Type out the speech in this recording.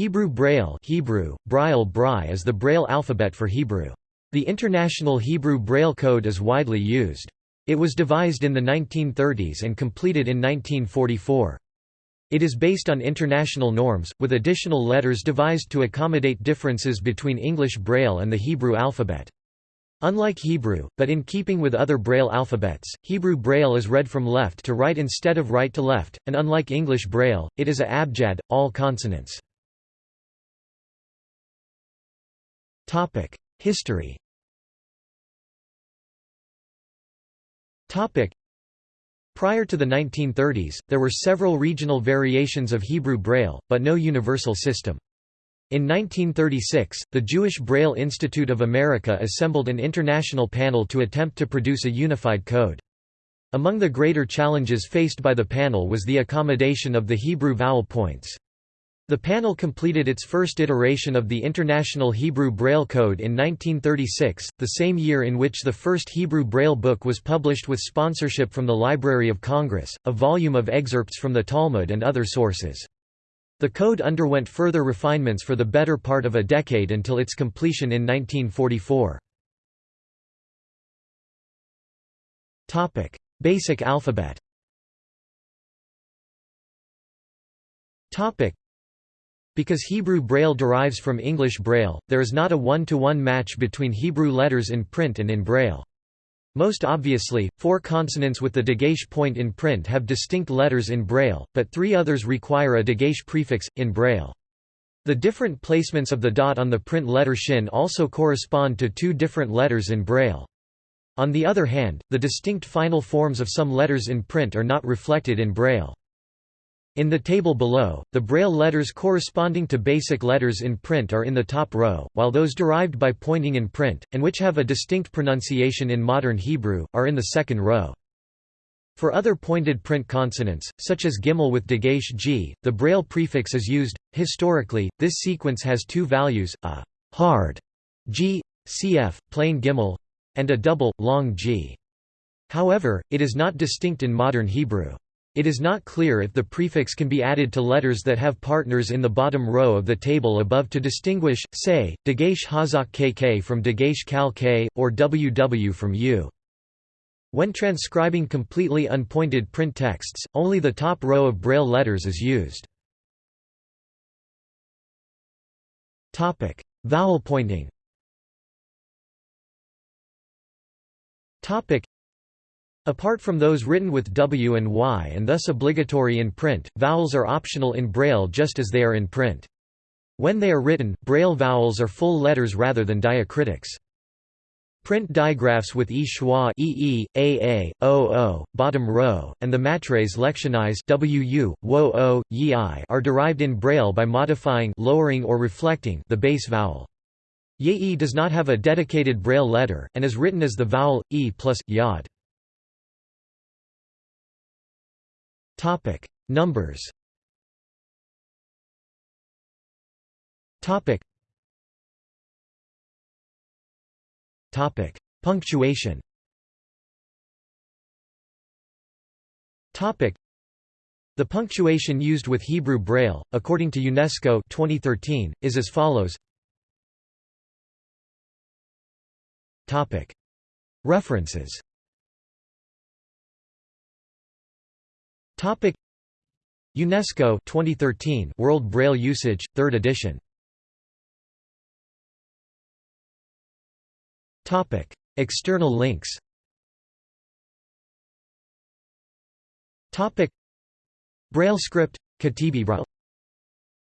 Hebrew Braille Hebrew, Braille Brai is the Braille alphabet for Hebrew. The International Hebrew Braille Code is widely used. It was devised in the 1930s and completed in 1944. It is based on international norms, with additional letters devised to accommodate differences between English Braille and the Hebrew alphabet. Unlike Hebrew, but in keeping with other Braille alphabets, Hebrew Braille is read from left to right instead of right to left, and unlike English Braille, it is a abjad, all consonants. History Prior to the 1930s, there were several regional variations of Hebrew Braille, but no universal system. In 1936, the Jewish Braille Institute of America assembled an international panel to attempt to produce a unified code. Among the greater challenges faced by the panel was the accommodation of the Hebrew vowel points. The panel completed its first iteration of the International Hebrew Braille Code in 1936, the same year in which the first Hebrew Braille book was published with sponsorship from the Library of Congress, a volume of excerpts from the Talmud and other sources. The code underwent further refinements for the better part of a decade until its completion in 1944. Basic alphabet because Hebrew Braille derives from English Braille, there is not a one-to-one -one match between Hebrew letters in print and in Braille. Most obviously, four consonants with the Dagesh point in print have distinct letters in Braille, but three others require a Dagesh prefix, in Braille. The different placements of the dot on the print letter shin also correspond to two different letters in Braille. On the other hand, the distinct final forms of some letters in print are not reflected in Braille. In the table below, the Braille letters corresponding to basic letters in print are in the top row, while those derived by pointing in print, and which have a distinct pronunciation in modern Hebrew, are in the second row. For other pointed print consonants, such as gimel with dagesh g, the Braille prefix is used. Historically, this sequence has two values, a hard g, cf, plain gimel, and a double, long g. However, it is not distinct in modern Hebrew. It is not clear if the prefix can be added to letters that have partners in the bottom row of the table above to distinguish, say, Dagesh Hazak KK from Dagesh Kal K, or WW from U. When transcribing completely unpointed print texts, only the top row of Braille letters is used. Topic: Vowel pointing Apart from those written with W and Y and thus obligatory in print, vowels are optional in Braille just as they are in print. When they are written, Braille vowels are full letters rather than diacritics. Print digraphs with e schwa e a o o, bottom row, and the matres lectionis wu, wo o, yi are derived in Braille by modifying lowering or reflecting the base vowel. Ye does not have a dedicated Braille letter, and is written as the vowel, e plus, yod. Topic: Numbers. Topic. Topic: Punctuation. Topic: The punctuation used with Hebrew Braille, according to UNESCO 2013, is as follows. Topic: References. Topic. UNESCO 2013 World Braille Usage 3rd edition. Topic. External links. Topic. Braille script Katibi Braille